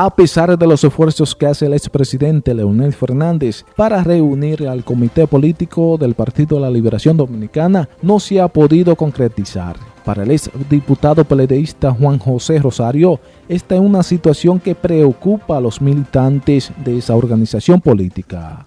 a pesar de los esfuerzos que hace el expresidente Leonel Fernández para reunir al comité político del Partido de la Liberación Dominicana, no se ha podido concretizar. Para el exdiputado peledeísta Juan José Rosario, esta es una situación que preocupa a los militantes de esa organización política.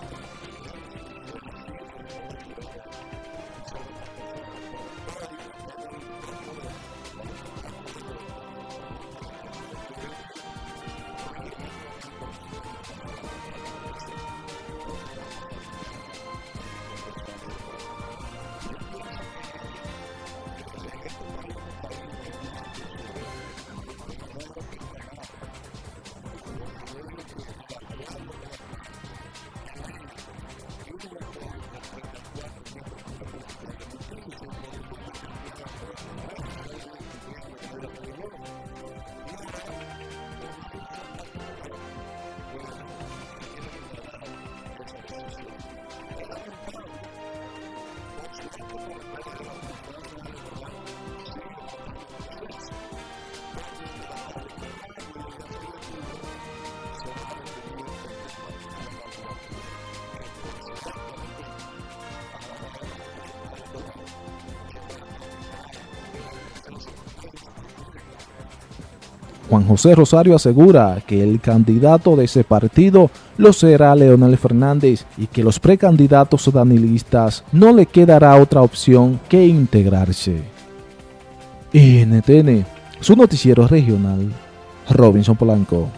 Juan José Rosario asegura que el candidato de ese partido lo será Leonel Fernández y que los precandidatos danilistas no le quedará otra opción que integrarse. NTN, su noticiero regional, Robinson Polanco.